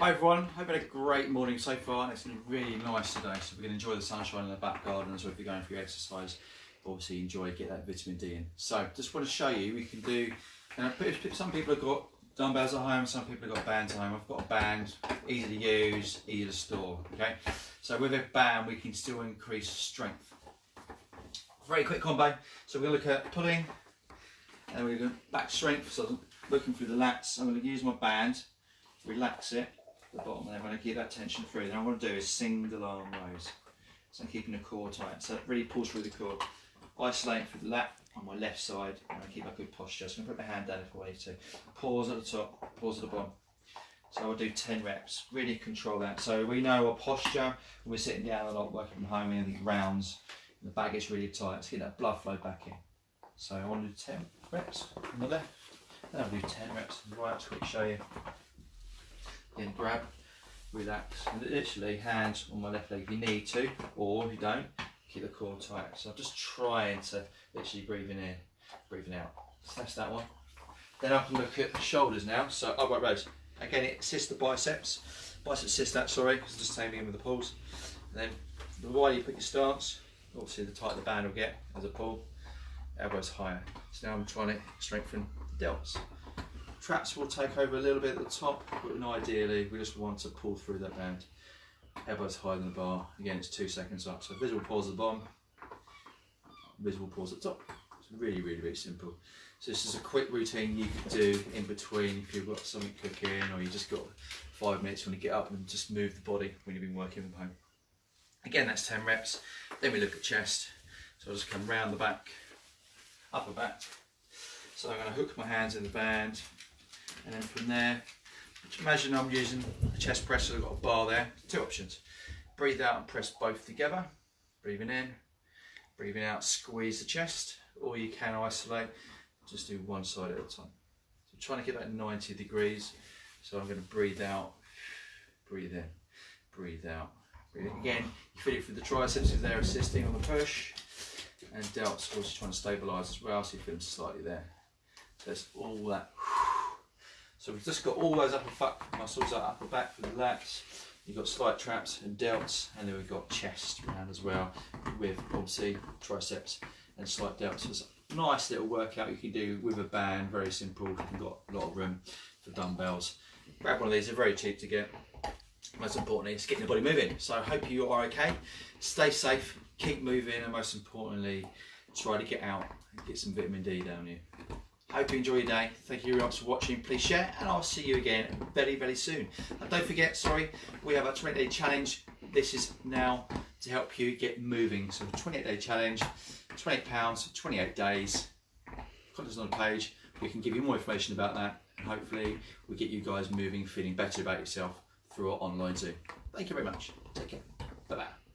Hi everyone, hope you had a great morning so far. It's been really nice today, so we're going to enjoy the sunshine in the back garden as well if you're going for your exercise. Obviously enjoy, get that vitamin D in. So just want to show you, we can do, uh, some people have got dumbbells at home, some people have got bands at home. I've got a band, easy to use, easy to store, okay? So with a band we can still increase strength. Very quick combo, so we're going to look at pulling, and we're going to back strength, so I'm looking through the lats. I'm going to use my band, relax it, the bottom there. I'm going to keep that tension through. Then I want to do is single arm rows. So I'm keeping the core tight. So it really pulls through the core. Isolate through the lat on my left side and I keep a good posture. So I'm going to put my hand down if I need to. Pause at the top, pause at the bottom. So I'll do 10 reps, really control that. So we know our posture, we're sitting down a lot, working from home, anything rounds, the bag is really tight. Let's get that blood flow back in. So I want to do 10 reps on the left, then I'll do 10 reps on the right, quick show you. Again, grab, relax, and literally hands on my left leg if you need to, or if you don't, keep the core tight. So I'm just trying to literally breathing in, breathing out. So that's that one. Then I can look at the shoulders now. So oh, upright rows. Again, it assists the biceps. Biceps assist that, sorry, because the same thing with the pulls. And then the wider you put your stance, obviously the tighter the band will get as a pull, elbows higher. So now I'm trying to strengthen the delts. Traps will take over a little bit at the top, but ideally we just want to pull through that band. Elbows higher than the bar. Again, it's two seconds up. So visible pause at the bottom, visible pause at the top. It's really, really, really simple. So this is a quick routine you could do in between if you've got something cooking or you just got five minutes when you get up and just move the body when you've been working from home. Again, that's 10 reps. Then we look at chest. So I'll just come round the back, upper back. So I'm going to hook my hands in the band, and then from there imagine I'm using a chest press so I've got a bar there two options. Breathe out and press both together breathing in breathing out squeeze the chest or you can isolate just do one side at a time. So I'm trying to get that 90 degrees so I'm going to breathe out breathe in breathe out breathe in. again you feel it through the triceps if they're assisting on the push and delts also trying to stabilize as well so you feel them slightly there. So it's all that so we've just got all those upper back muscles, that upper back for the lats. You've got slight traps and delts, and then we've got chest around as well, with obviously triceps and slight delts. So it's a nice little workout you can do with a band, very simple. You've got a lot of room for dumbbells. Grab one of these, they're very cheap to get. Most importantly, it's getting the body moving. So I hope you are okay. Stay safe, keep moving, and most importantly, try to get out and get some vitamin D down here. Hope you enjoy your day. Thank you very much for watching. Please share and I'll see you again very, very soon. And don't forget, sorry, we have a 28 day challenge. This is now to help you get moving. So 28 day challenge, 28 pounds, 28 days. Contacts on the page. We can give you more information about that. And hopefully we get you guys moving, feeling better about yourself through our online Zoom. Thank you very much. Take care. Bye-bye.